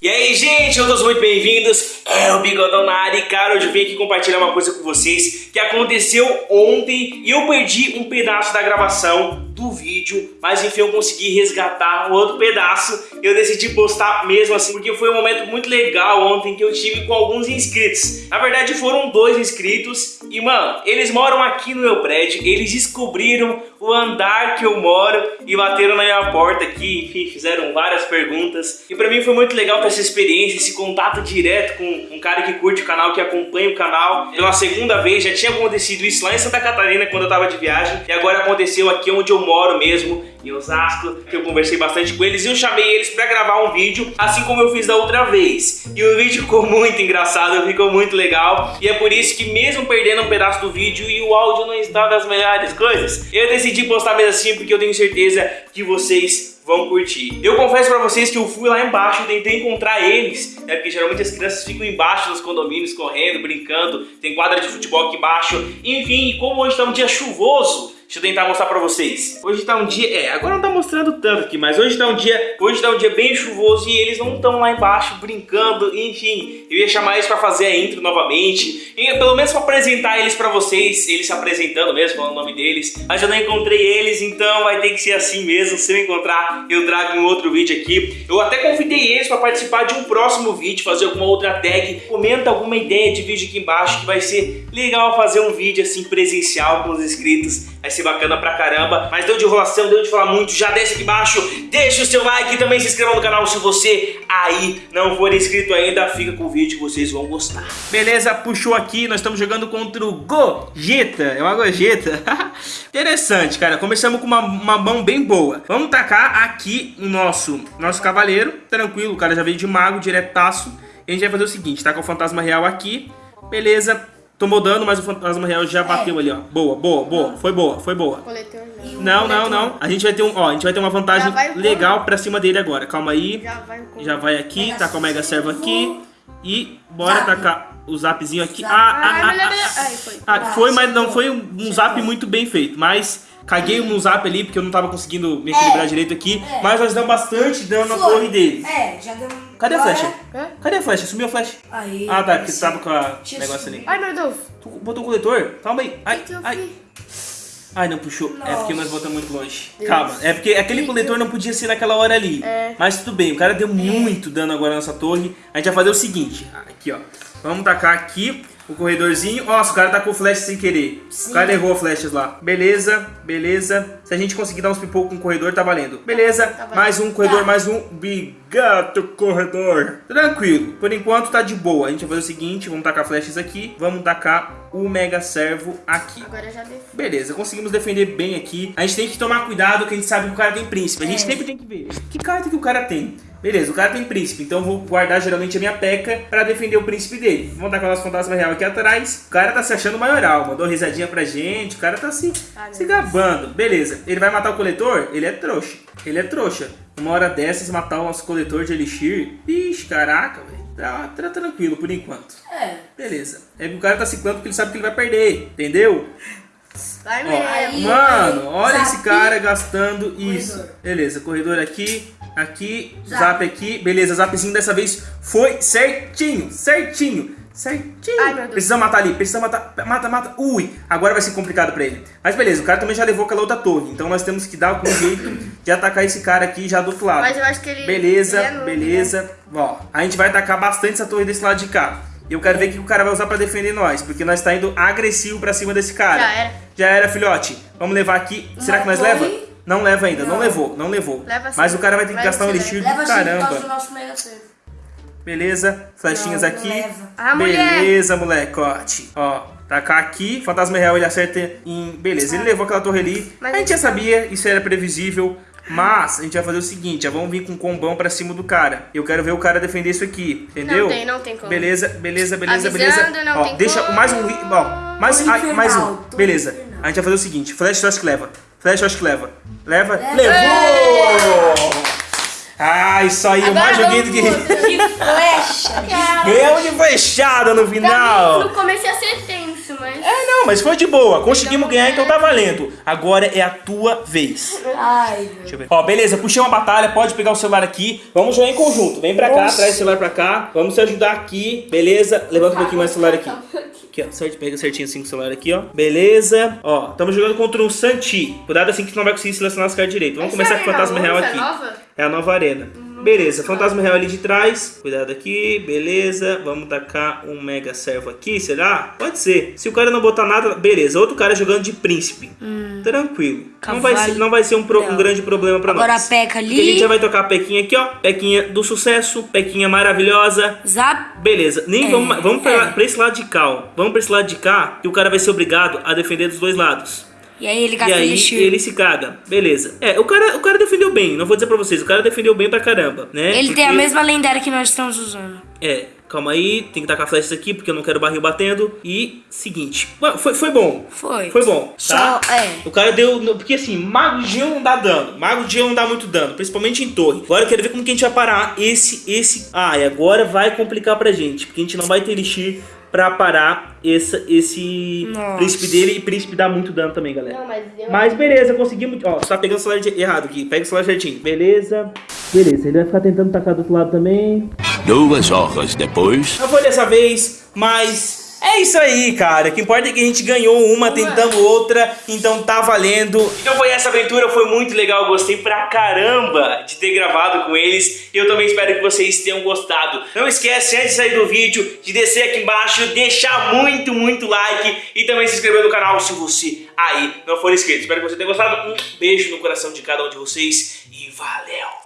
E aí, gente, todos muito bem-vindos. É o Bigodão na área e, cara, hoje eu vim aqui compartilhar uma coisa com vocês que aconteceu ontem e eu perdi um pedaço da gravação do vídeo, mas enfim eu consegui resgatar um outro pedaço. Eu decidi postar mesmo assim, porque foi um momento muito legal ontem que eu tive com alguns inscritos. Na verdade foram dois inscritos e, mano, eles moram aqui no meu prédio, eles descobriram o andar que eu moro e bateram na minha porta aqui, enfim, fizeram várias perguntas. E pra mim foi muito legal ter essa experiência, esse contato direto com um cara que curte o canal, que acompanha o canal. Pela segunda vez, já tinha acontecido isso lá em Santa Catarina quando eu tava de viagem e agora aconteceu aqui onde eu moro mesmo, em Osasco, que eu conversei bastante com eles e eu chamei eles pra gravar um vídeo, assim como eu fiz da outra vez. E o vídeo ficou muito engraçado, ficou muito legal e é por isso que mesmo perdendo um pedaço do vídeo e o áudio não está das melhores coisas, eu decidi postar mesmo assim porque eu tenho certeza que vocês vão curtir. Eu confesso pra vocês que eu fui lá embaixo e tentei encontrar eles, né, porque geralmente as crianças ficam embaixo dos condomínios correndo, brincando, tem quadra de futebol aqui embaixo, enfim, como hoje tá um dia chuvoso, Deixa eu tentar mostrar pra vocês. Hoje tá um dia... É, agora não tá mostrando tanto aqui, mas hoje tá um dia... Hoje tá um dia bem chuvoso e eles não estão lá embaixo brincando, enfim. Eu ia chamar eles pra fazer a intro novamente. E, pelo menos pra apresentar eles pra vocês. Eles se apresentando mesmo, falando o nome deles. Mas eu não encontrei eles, então vai ter que ser assim mesmo. Se eu encontrar, eu trago um outro vídeo aqui. Eu até convidei eles pra participar de um próximo vídeo, fazer alguma outra tag. Comenta alguma ideia de vídeo aqui embaixo que vai ser legal fazer um vídeo assim presencial com os inscritos. Vai ser bacana pra caramba. Mas deu de enrolação, deu de falar muito, já desce aqui embaixo, deixa o seu like e também se inscreva no canal se você aí não for inscrito ainda. Fica com o vídeo que vocês vão gostar. Beleza, puxou aqui, nós estamos jogando contra o Gogeta. É uma Gogeta. Interessante, cara. Começamos com uma, uma mão bem boa. Vamos tacar aqui o nosso, nosso cavaleiro. Tranquilo, o cara já veio de mago, diretaço. E a gente vai fazer o seguinte, tá com o fantasma real aqui. Beleza, Tomou dano, mas o fantasma real já bateu ali, ó. Boa, boa, boa. Foi boa, foi boa. Coletor não. Não, não, não. A gente vai ter um, ó, a gente vai ter uma vantagem legal pra cima dele agora. Calma aí. Já vai, já vai aqui, tá com o Mega Servo aqui. E bora tacar o zapzinho aqui. Ah, ah, ah, ah, ah, foi, mas não foi um zap muito bem feito. Mas Caguei um zap ali porque eu não tava conseguindo me equilibrar é, direito aqui. É. Mas nós damos bastante dano na torre dele. É, já deu. Cadê a flecha? Cadê a flecha? Sumiu a flecha. Aí. Ah, tá, porque tu tava com o negócio ali. Ai, meu Deus. Tu botou o coletor? Calma aí. Ai, ai. Ai, não puxou. Nossa. É porque nós botamos muito longe. Deus. Calma. É porque aquele coletor não podia ser naquela hora ali. É. Mas tudo bem. O cara deu muito dano agora nessa torre. A gente vai fazer o seguinte. Aqui, ó. Vamos tacar aqui o corredorzinho. Nossa, o cara tá com flash sem querer. Sim. O cara errou flechas lá. Beleza, beleza. Se a gente conseguir dar uns pipocos com o corredor, tá valendo. Beleza, tá mais um corredor, tá. mais um bigato corredor. Tranquilo. Por enquanto tá de boa. A gente vai fazer o seguinte, vamos tacar flechas aqui. Vamos tacar o Mega Servo aqui. Agora já defendo. Beleza, conseguimos defender bem aqui. A gente tem que tomar cuidado que a gente sabe que o cara tem príncipe. A gente é. sempre tem que ver que carta que o cara tem. Beleza, o cara tem príncipe, então eu vou guardar geralmente a minha peca pra defender o príncipe dele. Vamos dar com o nosso fantasma real aqui atrás. O cara tá se achando maioral, mandou risadinha pra gente, o cara tá se, ah, se gabando. Beleza, ele vai matar o coletor? Ele é trouxa. Ele é trouxa. Uma hora dessas, matar o nosso coletor de Elixir. Ixi, caraca, velho. Tá, tá, tranquilo por enquanto. É. Beleza. É que o cara tá ciclando porque ele sabe que ele vai perder, entendeu? Vai mesmo. Mano, olha esse cara gastando isso. Beleza, corredor aqui. Aqui, zap. zap aqui. Beleza, zapzinho dessa vez foi certinho, certinho. Certinho. Ai, precisa matar ali, precisa matar. Mata, mata. Ui, agora vai ser complicado pra ele. Mas beleza, o cara também já levou aquela outra torre. Então nós temos que dar algum jeito de atacar esse cara aqui já do outro lado. Mas eu acho que ele. Beleza, ele é beleza. Né? Ó, a gente vai atacar bastante essa torre desse lado de cá. E eu quero ver o que o cara vai usar pra defender nós. Porque nós tá indo agressivo pra cima desse cara. Já era. Já era, filhote. Vamos levar aqui. Uma Será que nós torre? leva? Não leva ainda, não, não levou, não levou. Leva Mas o cara vai ter que gastar um elixir do caramba. Beleza, flechinhas não, aqui. Ah, Beleza, molecote. Ó, tacar aqui, fantasma real ele acerta em... Beleza, ele levou aquela torre ali. Mas a gente já sabia, isso era previsível. Mas a gente vai fazer o seguinte, já vamos vir com um combão pra cima do cara. Eu quero ver o cara defender isso aqui, entendeu? Não tem, não tem como. Beleza, beleza, beleza, Avisando, beleza. Não ó, tem deixa como. mais um, ó, mais, ai, mais um. Beleza. A gente vai fazer o seguinte, flash, acho que leva. Flash, acho que leva. Leva? Levou! Ah, isso aí, Agora o mais joguinho que... De flecha. Ganhamos de flechada no final. No começo ser tenso, mas... É, não, mas foi de boa. Conseguimos ganhar, então tá valendo. Agora é a tua vez. Ai, Deixa eu ver. Ó, beleza, puxei uma batalha, pode pegar o celular aqui. Vamos jogar em conjunto. Vem pra cá, Nossa. traz o celular pra cá. Vamos se ajudar aqui, beleza? Levanta um pouquinho mais o celular aqui. Aqui, ó, certo, pega certinho assim com o celular aqui, ó. Beleza. Ó, estamos jogando contra um Santi. Cuidado assim que tu não vai conseguir selecionar as cartas direito. Vamos começar com o Fantasma Real aqui. É a nova arena. Beleza, fantasma real ali de trás. Cuidado aqui, beleza. Vamos tacar um mega servo aqui, será? Pode ser. Se o cara não botar nada, beleza. Outro cara jogando de príncipe. Tranquilo. Não vai, ser, não vai ser um, pro- um grande problema pra Agora nós. a Peca Porque a gente ali. já vai tocar a pequinha aqui, ó. Pequinha do sucesso, pequinha maravilhosa. Zap. Beleza, nem É, vamos, vamos pra, é. pra esse lado de cá, ó. Vamos pra esse lado de cá, que o cara vai ser obrigado a defender dos dois lados. E aí ele E gasta aí elixir. ele se caga. Beleza. É, o cara, o cara defendeu bem, não vou dizer pra vocês, o cara defendeu bem pra caramba, né? Ele tem a Porque- mesma lendária que nós estamos usando. É, calma aí, tem que tacar flechas aqui porque eu não quero barril batendo. E seguinte, foi, foi bom. Foi. Foi bom, tá? Só- é. O cara deu. Porque assim, Mago de não dá dano. Mago de Gelo não dá muito dano, principalmente em torre. Agora eu quero ver como que a gente vai parar esse. esse. Ah, e agora vai complicar pra gente. Porque a gente não vai ter Elixir pra parar esse Nossa. príncipe dele. E príncipe dá muito dano também, galera. Não, mas eu... Mas beleza, conseguimos. Ó, você tá pegando o celular de- errado aqui. Pega o celular certinho. Beleza. Beleza, ele vai ficar tentando tacar do outro lado também. Duas horas depois. Não foi dessa vez, mas. É isso aí, cara. O que importa é que a gente ganhou uma, tentamos outra, então tá valendo. Então foi essa aventura, foi muito legal. eu Gostei pra caramba de ter gravado com eles. Eu também espero que vocês tenham gostado. Não esquece, antes de sair do vídeo, de descer aqui embaixo, deixar muito, muito like e também se inscrever no canal se você aí não for inscrito. Espero que você tenha gostado. Um beijo no coração de cada um de vocês e valeu!